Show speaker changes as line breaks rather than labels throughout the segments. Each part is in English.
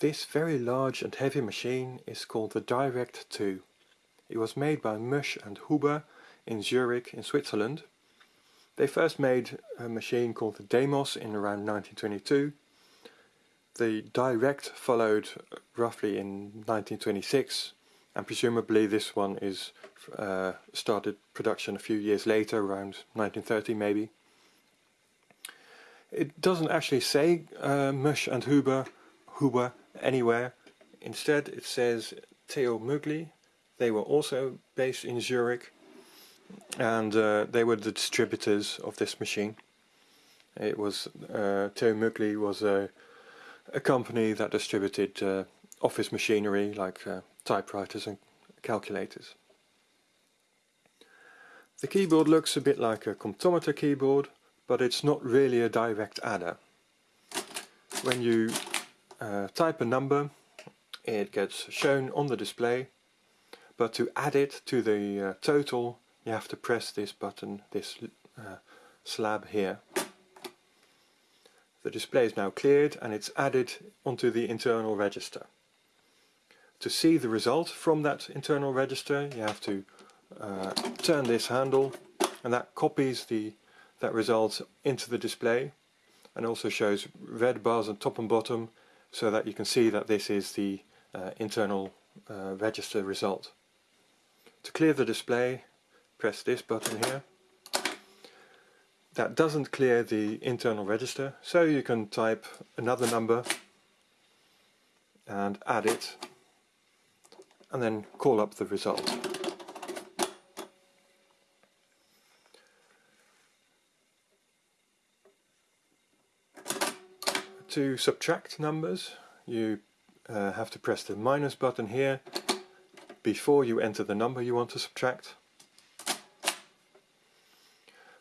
This very large and heavy machine is called the Direct 2. It was made by Musch and Huber in Zurich in Switzerland. They first made a machine called the Demos in around 1922. The Direct followed roughly in 1926 and presumably this one is uh, started production a few years later, around 1930 maybe. It doesn't actually say uh, Musch and Huber, Huber anywhere. Instead it says Theo Mugli. They were also based in Zurich and uh, they were the distributors of this machine. It was uh, Theo Mugli was a, a company that distributed uh, office machinery like uh, typewriters and calculators. The keyboard looks a bit like a comptometer keyboard but it's not really a direct adder. When you uh, type a number it gets shown on the display but to add it to the uh, total you have to press this button, this uh, slab here. The display is now cleared and it's added onto the internal register. To see the result from that internal register you have to uh, turn this handle and that copies the that result into the display and also shows red bars on top and bottom so that you can see that this is the uh, internal uh, register result. To clear the display press this button here. That doesn't clear the internal register so you can type another number and add it and then call up the result. To subtract numbers you uh, have to press the minus button here before you enter the number you want to subtract.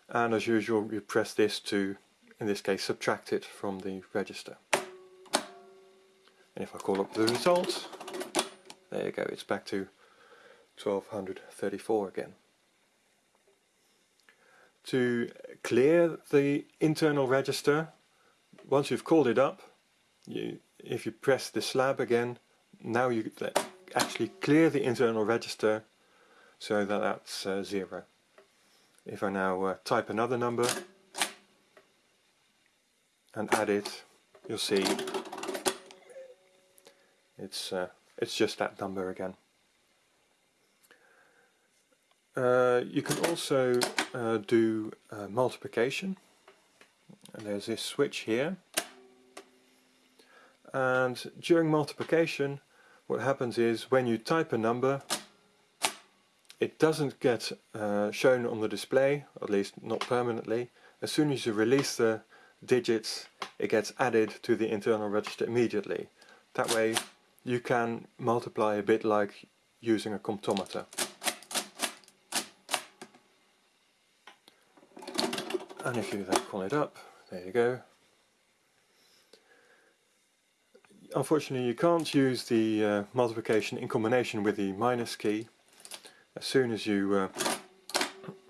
And as usual you press this to in this case subtract it from the register. And if I call up the result there you go it's back to 1234 again. To clear the internal register once you've called it up you if you press the slab again now you actually clear the internal register so that that's uh, zero if I now uh, type another number and add it, you'll see it's uh, it's just that number again. Uh, you can also uh, do uh, multiplication. And there's this switch here. And during multiplication, what happens is when you type a number, it doesn't get uh, shown on the display, at least not permanently. As soon as you release the digits, it gets added to the internal register immediately. That way you can multiply a bit like using a comptometer. And if you then call it up, there you go. Unfortunately you can't use the uh, multiplication in combination with the minus key. As soon as you uh,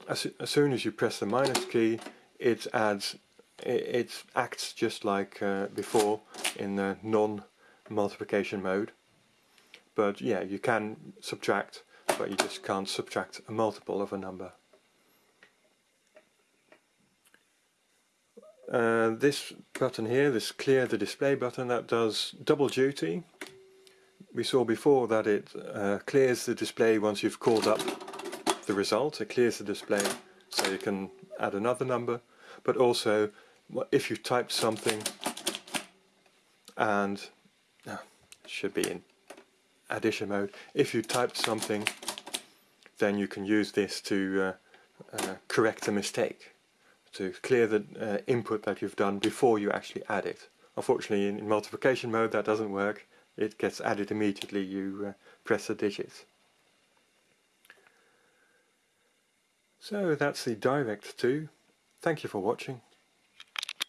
as, as soon as you press the minus key it adds it, it acts just like uh, before in the non multiplication mode. But yeah you can subtract but you just can't subtract a multiple of a number uh, this button here, this clear the display button, that does double duty we saw before that it uh, clears the display once you've called up the result. It clears the display so you can add another number, but also if you typed something and uh, should be in addition mode. If you typed something, then you can use this to uh, uh, correct a mistake, to clear the uh, input that you've done before you actually add it. Unfortunately, in, in multiplication mode, that doesn't work it gets added immediately you uh, press the digits. So that's the Direct 2. Thank you for watching.